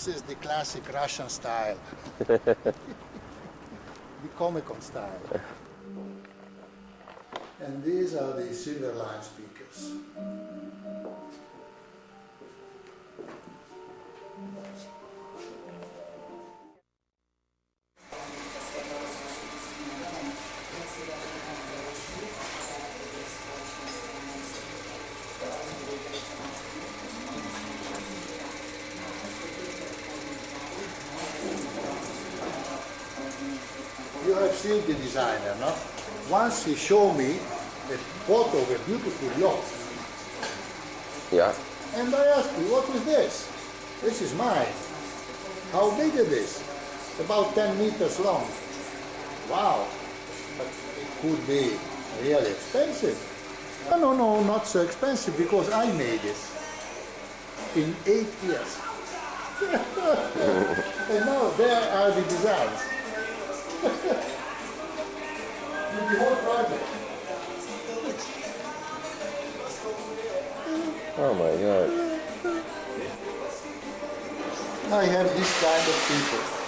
This is the classic Russian style. the Comicon style. And these are the Silverline speakers. The designer, no? Once he showed me a photo of a beautiful yacht. Yeah. And I asked him, what is this? This is mine. How big is this? About 10 meters long. Wow. But it could be really expensive. No, no, no, not so expensive because I made it in eight years. and now there are the designs. With the whole project. Oh my god. I have this kind of people.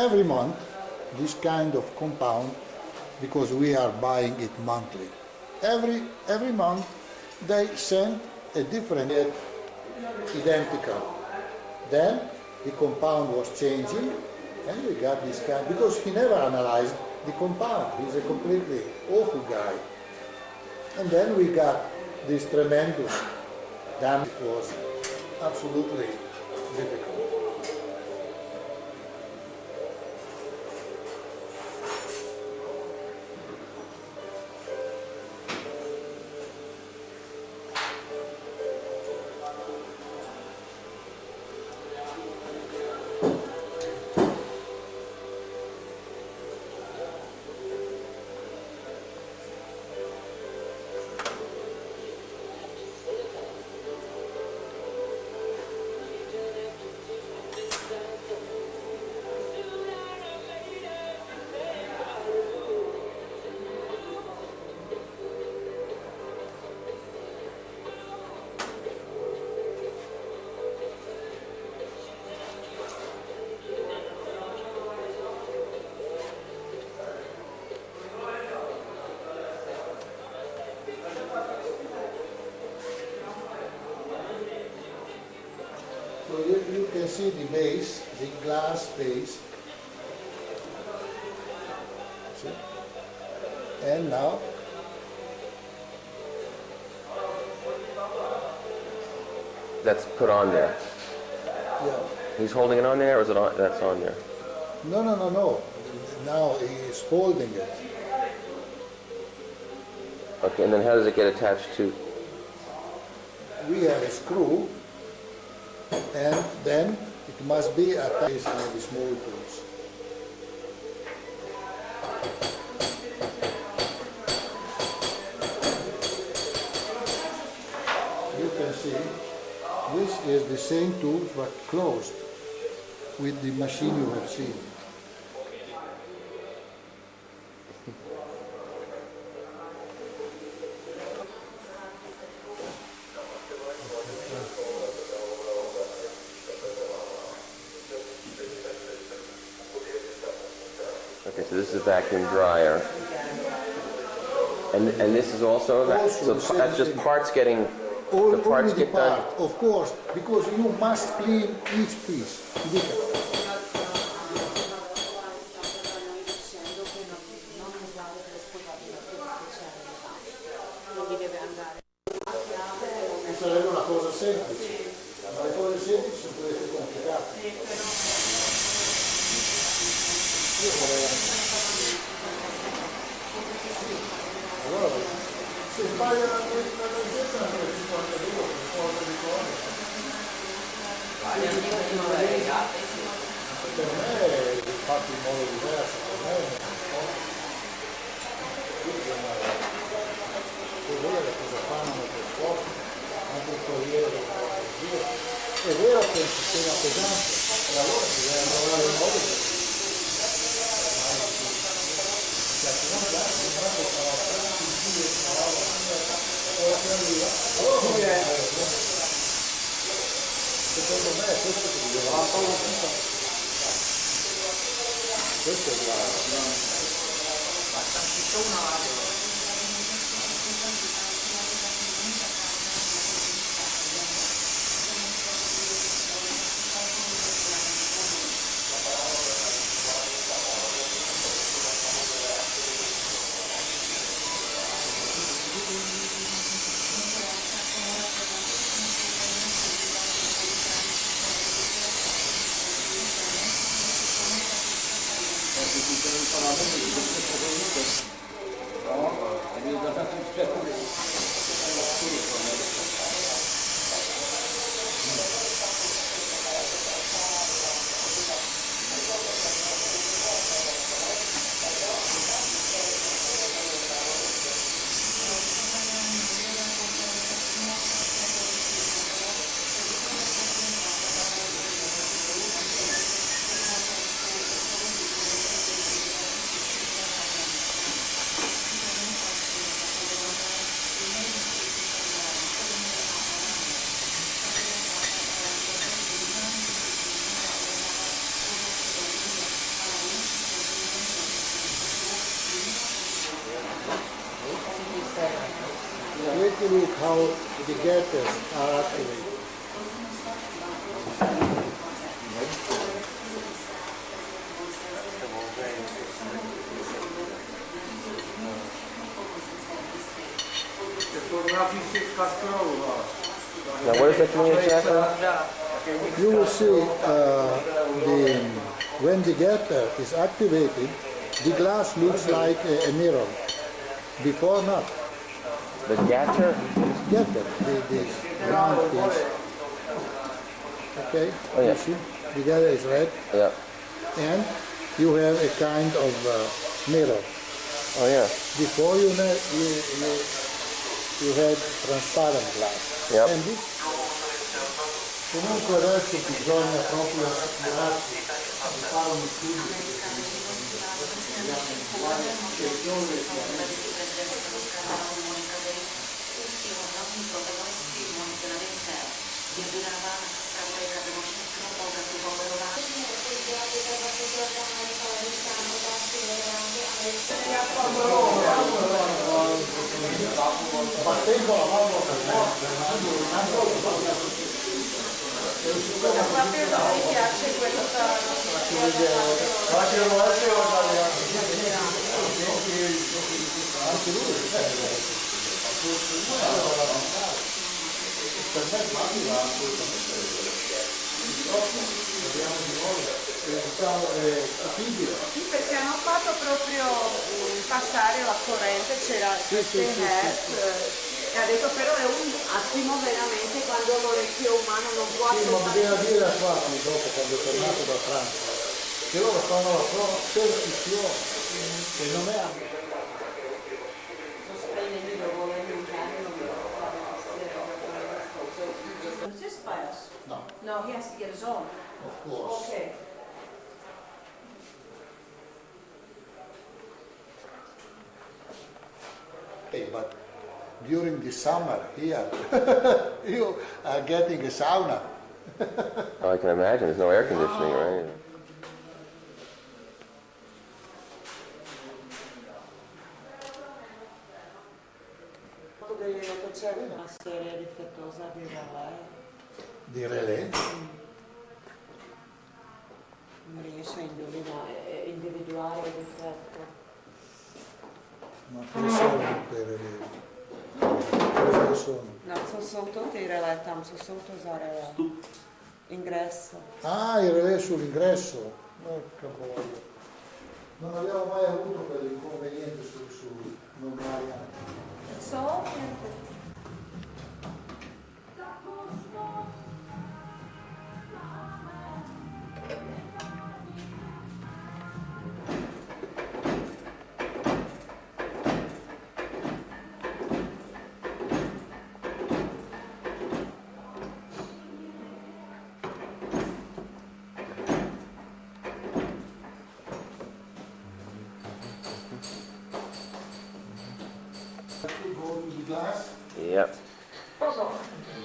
Every month this kind of compound because we are buying it monthly. Every, every month they send a different identical. Then the compound was changing and we got this kind because he never analyzed the compound. He's a completely awful guy. And then we got this tremendous damn it was absolutely difficult. See the base, the glass base. See? And now That's put on there. yeah. He's holding it on there, or is it on? That's on there. No, no, no, no. Now he's holding it. Okay, and then how does it get attached to? We have a screw, and then it must be attached small tools. You can see this is the same tool but closed with the machine you have seen. Okay, so this is a vacuum dryer. And, and this is also Also so that's just thing. parts getting, All, the parts only the get done. of course, because you must clean each piece. e vero che è un sistema pesante, e allora si deve lavorare in modo che Secondo me è questo che doveva fare. Questo è il Ma c'è una radio. How the getters are activated. now what that mean exactly? You will see uh, the, when the getter is activated, the glass looks like a, a mirror. Before not. The gatter? Getter, the, the round piece. Okay, Oh, yeah. you see, the getter is red, Yeah. and you have a kind of uh, mirror. Oh, yeah. Before you, you, you, you had transparent glass. Yep. And this, comunque adesso bisogna proprio assicurarsi di fare uno studio perché battendo la mano per me è assolutamente dobbiamo di nuovo diciamo, è capibile. Sì, perché hanno fatto proprio mm, passare la corrente, c'era queste hertz, eh, e ha detto però è un attimo veramente quando l'orecchio umano non può Sì, ma bisogna dire a Quattro dopo quando è tornato da Francia che loro fanno la prova percussione che non è bias? no, No, he has to get his own. of course. Okay. happy, but during the summer here, you are getting a sauna. oh, I can imagine. There's no air conditioning, ah. right? Di relè. Non riesce a individuare. ma cosa sono? No, soltanto i relè, tam so soltanto usare l'ingresso. Ah, i relè sull'ingresso? Porca boia. Non abbiamo mai avuto quell'inconveniente sul, sul normale. Solo So, Go to the glass. Yep.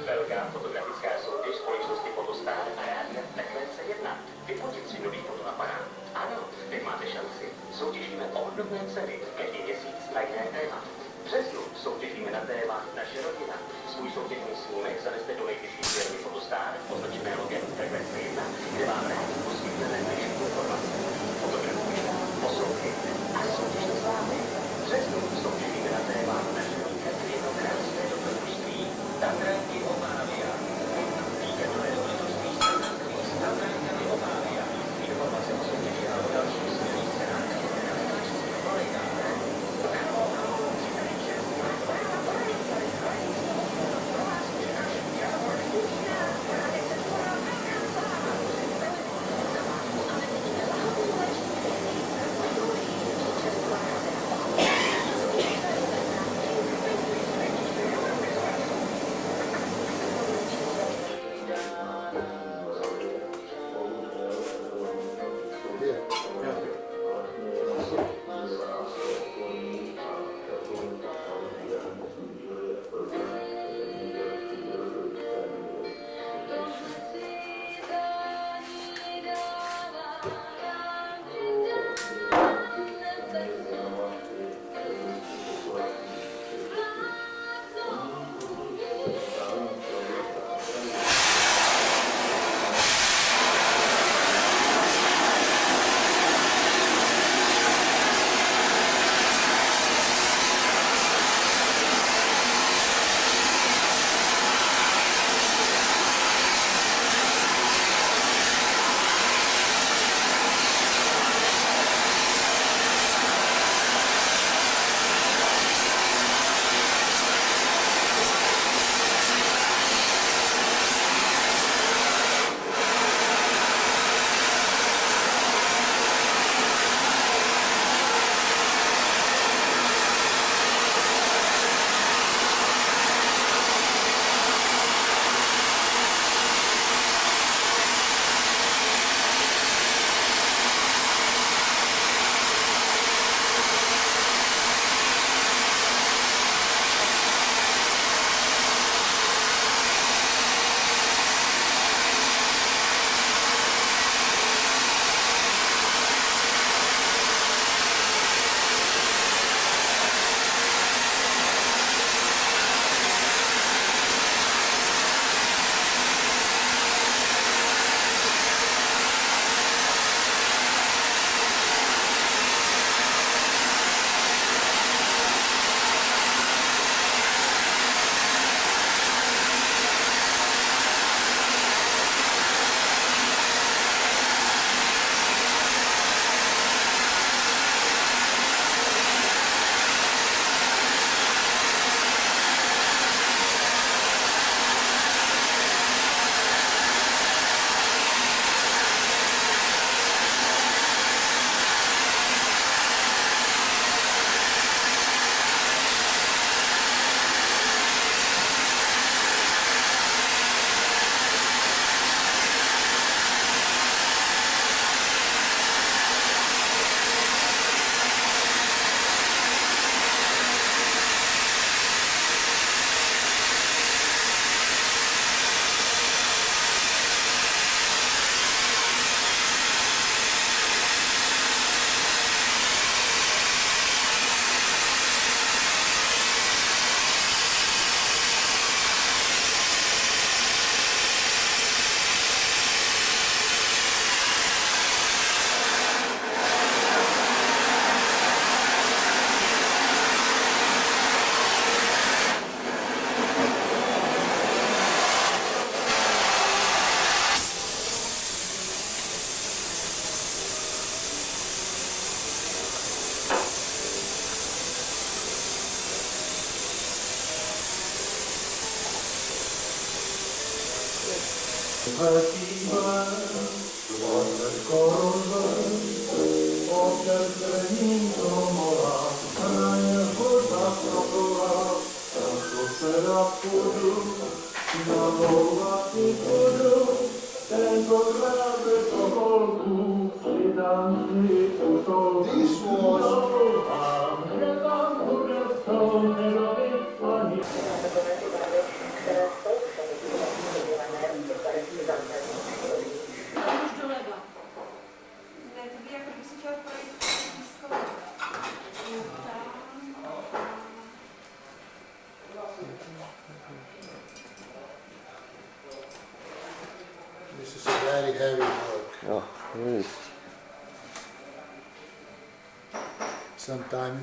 Belga fotografická soutěž společnosti Fotostar a rádia Frekvence 1. Vyfotit si nový fotoaparát. Ano, teď máte šanci. Soutěžíme o obdobné ceny. Každý měsíc na jiné téma. V březnu soutěžíme na téma Naše rodina. Svůj soutěžní snímek zaneste do nejvyšší firmy Fotostar, označené logem Frekvence 1, kde vám rádi poskytneme dnešní informace. Fotografujte, poslouchejte a soutěžte s vámi.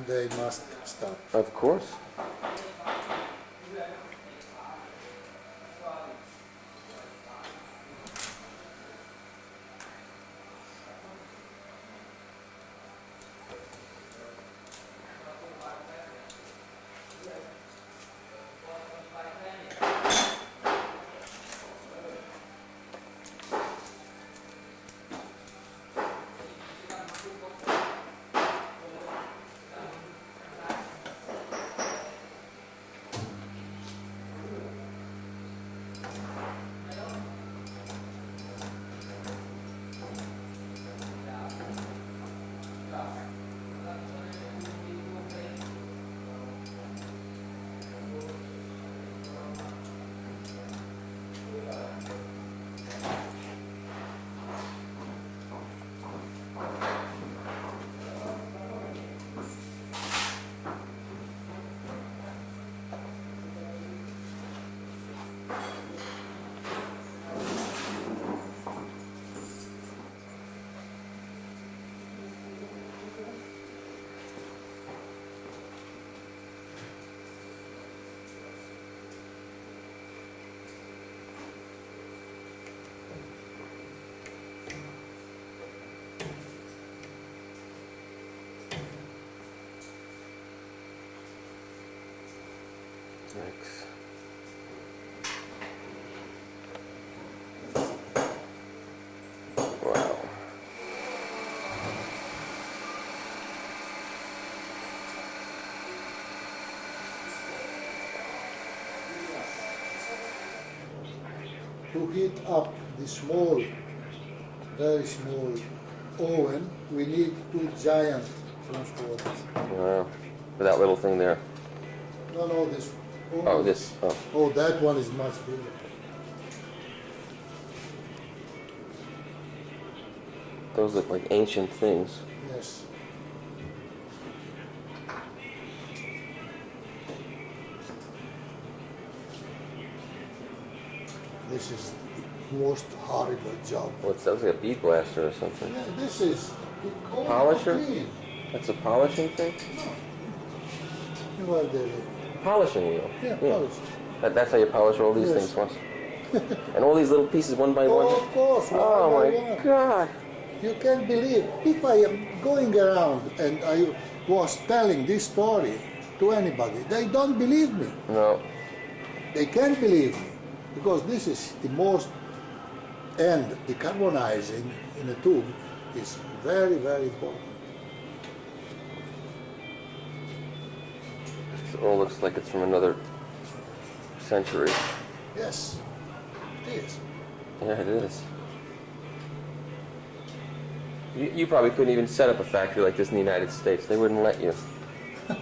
They must stop. Of course. Thanks. Wow. To heat up the small, very small oven, we need two giant transporters. Wow. For that little thing there. No, no, this. Oh, oh, this. Oh. oh. Oh, that one is much bigger. Those look like ancient things. Yes. This is the most horrible job. What's that? Looks like a bead blaster or something. Yeah, this is Polisher? That's a polishing thing? You are the Polishing wheel. yeah, polish. That, that's how you polish all these Yes. things once. and all these little pieces one by Oh, one. of course. one Oh by my one. god. You can't believe. If I am going around and I was telling this story to anybody, they don't believe me. No. They can't believe me because this is the most and decarbonizing in a tube is very very important. It looks like it's from another century. Yes, it is. Yeah, it is. You, you probably couldn't even set up a factory like this in the United States. They wouldn't let you.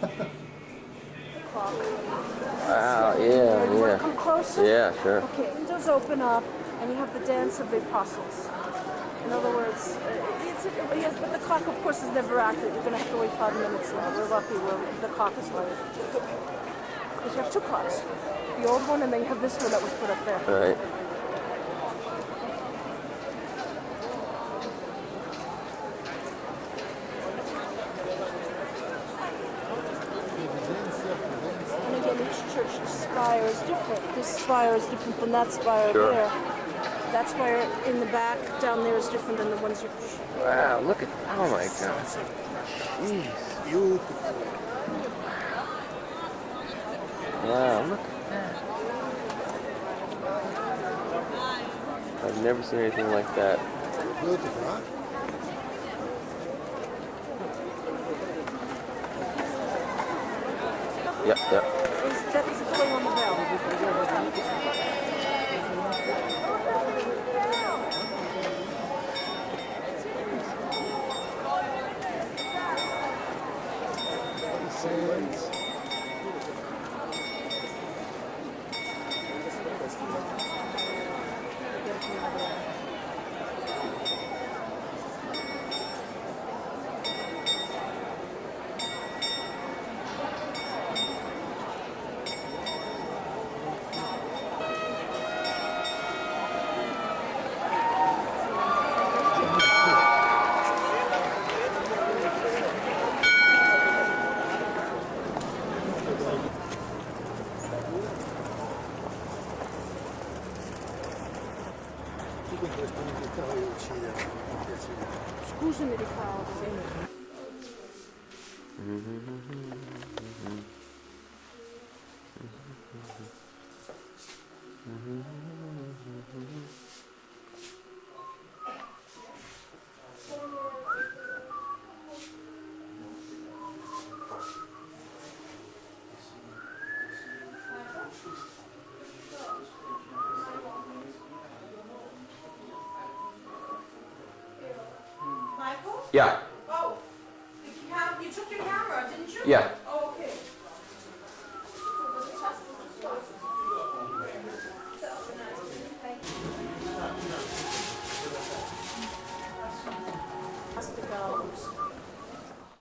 Wow, You yeah, want to yeah. come closer? Yeah, sure. Okay, windows open up, and you have the dance of the apostles. In other words, uh, it's, uh, yes, but the clock, of course, is never accurate. You're going to have to wait five minutes now. We're lucky where the clock is late. Because you have two clocks. The old one, and then you have this one that was put up there. All right. And again, each church spire is different. This spire is different from that spire Sure. there. That's why in the back down there is different than the ones you're... Wow, look at... Oh my god. Jeez. Beautiful. Wow, look at that. I've never seen anything like that. Beautiful, huh? Yep, yep. Yeah. Oh, you, have, you took your camera, didn't you? Yeah.